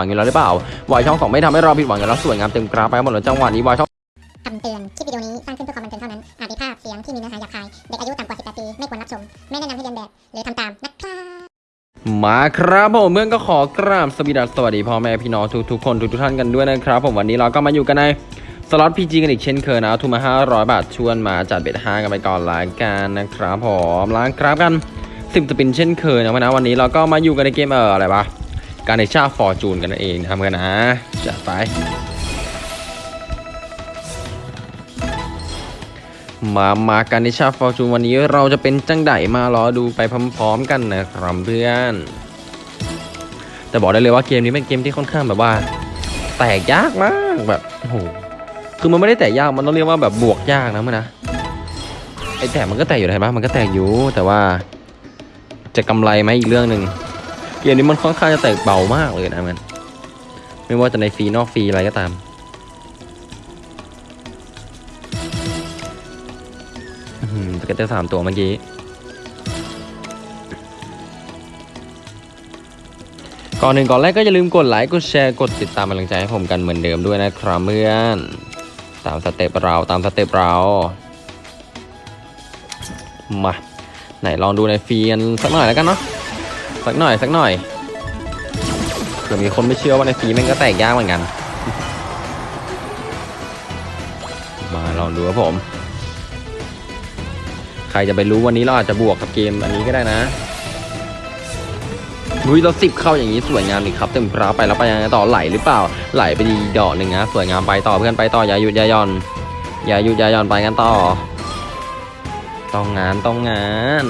หวังอยู่แล้วหรือเปล่าวายช่องสองไม่ทำให้เราผิดหวังอยู่แล้วสวยงามเต็มกราฟไปหมดเลยจังหวะนี้วายช่องคำเตือน คลิปวิดีโอนี้สร้างขึ้นเพื่อความบันเทิงเท่านั้น อาจมีภาพเสียงที่มีเนื้อหาหยาบคาย เด็กอายุต่ำกว่า 18 ปี ไม่ควรรับชม ไม่แนะนำให้เรียนแบบ หรือทำตามนะครับมาครับผมเพื่อนก็ขอกราบสวัสดีสวัสดีพ่อแม่พี่น้องทุกทุกๆคนทุกทุกๆท่านกันด้วยนะครับผมวันนี้เราก็มาอยู่กันในสล็อตพีจีกันอีกเช่นเคยนะทุนมา500 บาทชวนมาจัดเบ็ดห้ากันไปก่อนละกันนะครับผมล้างกราฟกันสิบสปินเช่นเคยนะวันนี้เราก็มาอยู่กันในเกมเอออะไรวะ การในชาฟอร์จูนกันนั่นเองนะครันนะจัดไป มามากันในชาฟอร์จูนวันนี้เราจะเป็นจังไดมารอดูไปพร้อมๆกันนะครับเพื่อน แต่บอกได้เลยว่าเกมนี้เป็นเกมที่ค่อนข้างแบบว่า แตกยากมากแบบโอ้โหคือมันไม่ได้แตกยากมันต้องเรียกว่าแบบบวกยากนะมันนะไอแตกมันก็แตกอยู่เห็นปะมันก็แตกอยู่แต่ว่าจะกำไรไหมอีกเรื่องหนึ่ง เกมนี้มันค่อนข้างจะแตกเบามากเลยนะมัน ไม่ว่าจะในฟรีนอกฟรีอะไรก็ตาม อืม scatter สามตัวเมื่อกี้ ก่อนหนึ่งก่อนแรกก็อย่าลืมกดไลค์กดแชร์กดติดตามกำลังใจให้ผมกันเหมือนเดิมด้วยนะครับเพื่อนตามสเต็ปเราตามสเต็ปเรา มา ไหนลองดูในฟรีกันสักหน่อยแล้วกันเนาะ สักหน่อยสักหน่อยเผื่อมีคนไม่เชื่อว่าในฟีแม่งก็แตกยากเหมือนกัน มาลองดูครับผม ใครจะไปรู้วันนี้เราอาจจะบวกกับเกมอันนี้ก็ได้นะนุ้ยเราสิบเข้าอย่างนี้สวยงามเลยครับเต็มกราไปแล้วไปยังไงต่อไหลหรือเปล่าไหลไปดีดอกหนึ่งนะสวยงามไปต่อเพื่อนไปต่ออย่าหยุดอย่าย่อนอย่าหยุดอย่าย่อนไปกันต่อ ต้องงานต้องงาน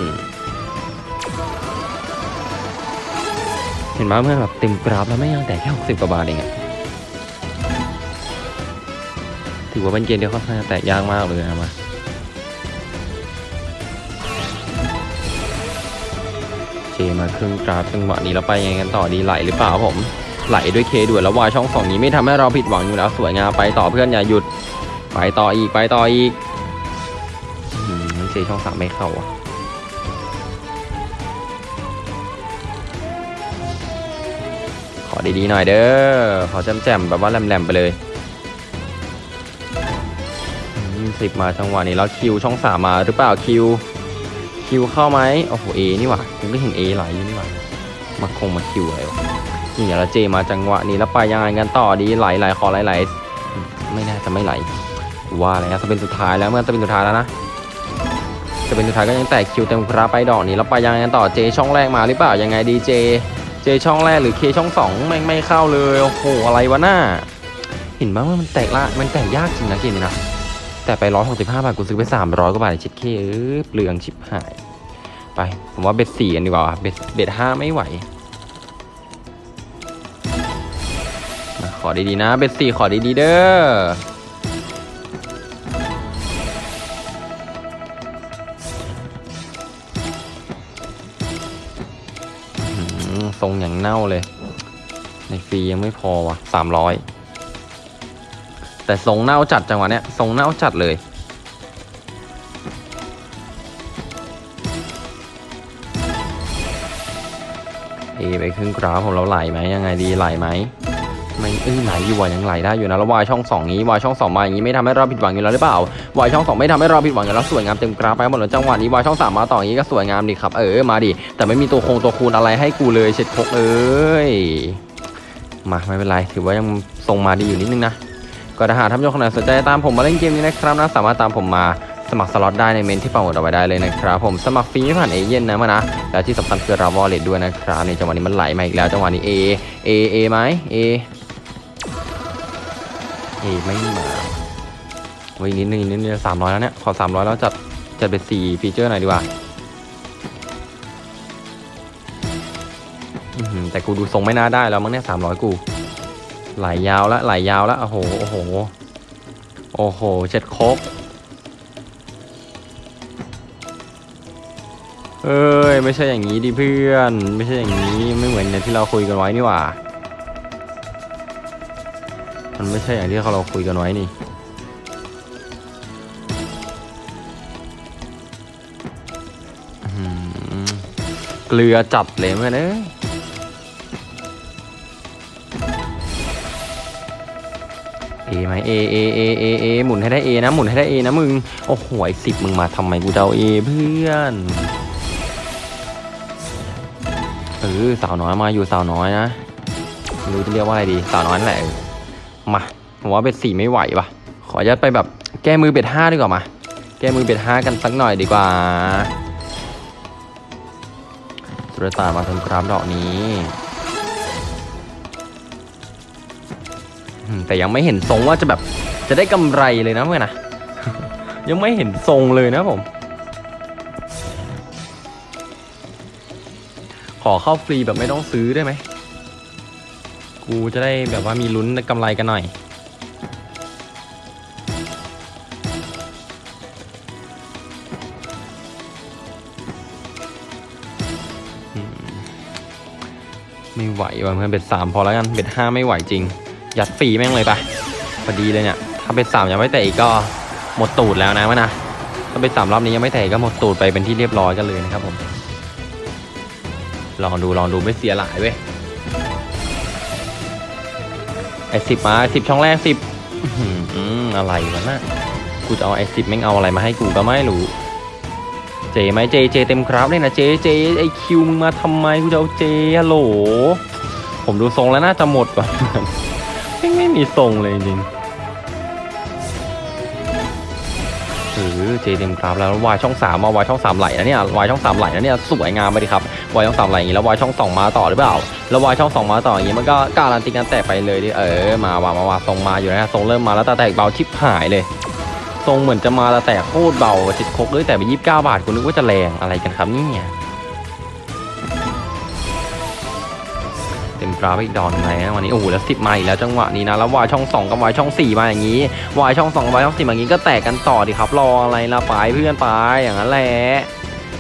เห็นไหมเพื่อแบบเต็มกราฟแล้วไม่ยังแต่แค่หกสิบกว่าบาทเองอะถือว่าเป็นเกมที่ค่อนข้างแตกยากมากเลยนะมาเคมาครึ่งกราฟจังหวะนี้แล้วไปยังไงกันต่อดีไหลหรือเปล่าผม ไหลด้วยเคด่วนแล้ววายช่องสองนี้ไม่ทำให้เราผิดหวังอยู่แล้วสวยงามไปต่อเพื่อนอย่าหยุด ไปต่ออีกไปต่ออีกอื้อหือมันเซช่องสามไม่เข้าอะ ดีๆหน่อยเด้อ ขอแจ่มๆแบบว่าแหลมๆไปเลยสิบมาจังหวะนี้แล้วคิวช่องสามมาหรือเปล่าคิวคิวเข้าไหมโอ้โหเอนี่หว่าผมก็เห็นเอไหลอยู่นี่หว่ามาคงมาคิวอะไรวะนี่แล้วเจมาจังหวะนี้แล้วไปยังไงกันต่อดีไหลไหลขอไหลไหลไม่น่าจะไม่ไหลว่าแล้วจะเป็นสุดท้ายแล้วเมื่อจะเป็นสุดท้ายแล้วนะจะเป็นสุดท้ายก็ยังแตกคิวเต็มกราฟไปดอกนี้แล้วไปยังไงกันต่อเจช่องแรกมาหรือเปล่ายังไงดีเจ เจช่องแรกหรือเคช่องสองไม่ไม่เข้าเลยโอ้โหอะไรวะหน้า เห็นไหมว่ามันแตกละมันแตกยากจริงนะเกมนี้นะแต่ไปร้อยหกสิบห้าบาทกูซื้อไปสามร้อยกว่าบาทเชิดเคเออเปลืองชิบหาย ไป ผมว่าเบ็ดสี่กันดีกว่าเบ็ดเบ็ดห้าไม่ไหวมาขอดีๆนะ เบ็ดสี่ขอดีๆเด้อ ทรงอย่างเน่าเลย ในฟรียังไม่พอว่ะสามร้อยแต่ทรงเน่าจัดจังหวะเนี้ยทรงเน่าจัดเลย เอไปครึ่งกราฟผมเราไหลไหมยังไงดีไหลไหม ไม่เอ้ยไหลอยู่วะยังไหลได้อยู่นะแล้ววายช่องสองนี้วายช่องสองมาอย่างนี้ไม่ทำให้เราผิดหวังอยู่แล้วหรือเปล่าวายช่องสองไม่ทำให้เราผิดหวังอยู่แล้วสวยงามเต็มกราฟไปหมดเลยจังหวะนี้วายช่องสามมาต่ออย่างนี้ก็สวยงามดีครับ เออมาดิแต่ไม่มีตัวคงตัวคูณอะไรให้กูเลยเช็ดคกเอ้ยมาไม่เป็นไรถือว่ายังทรงมาดีอยู่นิดนึงนะก็ถ้าหากท่านผู้ชมคนไหนสนใจตามผมมาเล่นเกมนี้นะครับนะสามารถตามผมมาสมัครสล็อตได้ในเมนต์ที่ปักหมุดเอาไว้ได้เลยนะครับผมสมัครฟรีผ่านเอเย่นต์นะมานะแล้วที่สำคัญคือเรา wallet ด้วยนะครับในจังหวะนี้มันไหลมาอีกแล้วจังหวะนี้เอเอเอไหมเอ เอไม่มาไว้อีกนิดนึงอีกนิดนึงสามร้อยแล้วเนี่ย ขอสามร้อยแล้วจัดจัดเป็นสี่ feature หน่อยดีกว่าแต่กูดูทรงไม่น่าได้แล้วมั้งเนี่ยสามร้อยกูไหลยาวแล้วไหลยาวแล้วโอ้โหโอ้โหโอ้โหเช็ดโคกเอ้ย ไม่ใช่อย่างนี้ดิเพื่อน ไม่ใช่อย่างนี้ไม่เหมือนอย่างที่เราคุยกันไว้นี่หว่า มันไม่ใช่อย่างที่เราคุยกันไว้นี่เกลือจัดเลยเพื่อนเอ้ย A ไหม A A A A A หมุนให้ได้ A นะ หมุนให้ได้ A นะมึง โอ้โหไอ้สิบมึงมาทำไมกูเอา A เพื่อนเออสาวน้อยมาอยู่สาวน้อยนะไม่รู้จะเรียกว่าอะไรดี สาวน้อยแหละ มาผมว่า bet สี่ไม่ไหวปะขออนุญาตไปแบบแก้มือ bet ห้าดีกว่ามา แก้มือเบ็ดห้ากันสักหน่อยดีกว่าสุรตามาทำครับดอกนี้แต่ยังไม่เห็นทรงว่าจะแบบจะได้กำไรเลยนะเพื่อนนะยังไม่เห็นทรงเลยนะผม ขอเข้าฟรีแบบไม่ต้องซื้อได้ไหม กูจะได้แบบว่ามีลุ้นกำไรกันหน่อย ไม่ไหวว่ะเพื่อนเบ็ดสามพอแล้วกัน เบ็ดห้าไม่ไหวจริง ยัดฟรีแม่งเลยไปพอดีเลยเนี่ย ถ้าเบ็ดสามยังไม่แตะอีกก็หมดตูดแล้วนะวะนะถ้าเบ็ดสามรอบนี้ยังไม่แตะอีกก็หมดตูดไปเป็นที่เรียบร้อยกันเลยนะครับผมลองดูลองดูไม่เสียหลายเว้ย ไอสิบมาสิบช่องแรกสิบอะไรวะน่ะกูจะเอาไอสิบแม่งเอาอะไรมาให้กูก็ไม่รู้ เจไหมเจเจเต็มครับเลยนะเจเจไอคิวมึงมาทำไมกูจะเอาเจฮัลโหล ผมดูทรงแล้วน่าจะหมดก่อนไม่ไม่มีทรงเลยจริง ออเจดีมครับแล้ววายช่องสามมาวายช่องสามไหลนะเนี่ยวายช่องสามไหลนะเนี่ยสวยงามไปดิครับวายช่องสามไหลอย่างนี้แล้ววายช่องสองมาต่อหรือเปล่าแล้ววายช่องสองมาต่ออย่างนี้มันก็การันตีการแตกไปเลยดิเออมาวามาวาทรงมาอยู่นะทรงเริ่มมาแล้วแต่แตกเบาชิบหายเลยทรงเหมือนจะมาแต่โคตรเบาจิตคกเลยแต่ไปยี่สิบเก้าบาทกูนึกว่าจะแรงอะไรกันครับเนี่ย เต็มกราฟอีกดอนไหนะวันนี้โอ้โหแล้วสิบมาอีกแล้วจังหวะนี้นะแล้ววายช่องสองกับวายช่องสี่มาอย่างนี้วายช่องสองกับวายช่องสี่มาอย่างนี้ก็แตกกันต่อดิครับรออะไรละไปเพื่อนไปอย่างนั้นแหละ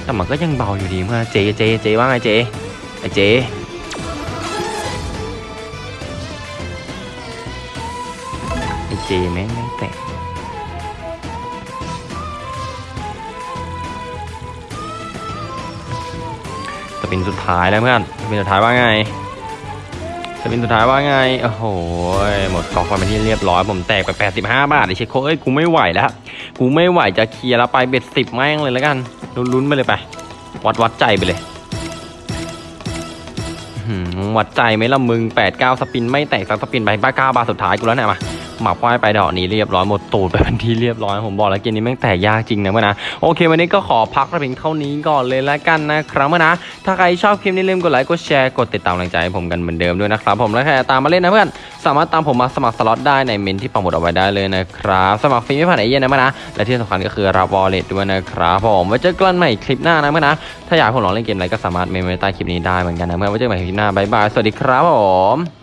แต่มันก็ยังเบาอยู่ดีเมื่อเจเจเจว่าไงเจไอเจไอเจแม่งไม่แตกสปินสุดท้ายแล้วเพื่อนสปินสุดท้ายว่าไง สปินสุดท้ายว่าไง โอ้โห หมดกองไฟเป็นที่เรียบร้อย ผมแตกไป 85 บาทไอเชคโคเอ้ย กูไม่ไหวแล้ว กูไม่ไหวจะเคลียร์แล้วไปเบ็ดสิบแม่งเลยแล้วกัน ลุ้นๆไปเลยไป วัดวัดใจไปเลยหือวัดใจไหมล่ะมึง 8 9 สปินไม่แตกสักสปินไปบ้าเก้าบาทสุดท้ายกูแล้วเนี่ยมา หมักควายไปดอกนี้เรียบร้อยหมดตูดไปเป็นที่เรียบร้อยผมบอกแล้วเกมนี้แม่งแตกยากจริงนะเพื่อนนะโอเค วันนี้ก็ขอพักแต่เพียงเท่านี้ก่อนเลยละกันนะครับเพื่อนนะถ้าใครชอบคลิปนี้ลืมกดไลค์กดแชร์กดติดตามกำลังใจให้ผมกันเหมือนเดิมด้วยนะครับผมและใครจะตามมาเล่นนะเพื่อนสามารถตามผมมาสมัครสล็อตได้ในเมนต์ที่ปักหมุดเอาไว้ได้เลยนะครับสมัครฟรีไม่ผ่านเอเย่นต์นะเพื่อนนะและที่สำคัญก็คือรับ wallet ด้วยนะครับผมไว้เจอกันใหม่คลิปหน้านะเพื่อนนะถ้าอยากให้ผมลองเล่นเกมอะไรก็สามารถเมนต์ไว้ใต้คลิปนี้ได้เหมือนกันนะเพื่อนไว้เจอกันใหม่คลิปหน้า bye bye สวัสดีครับผม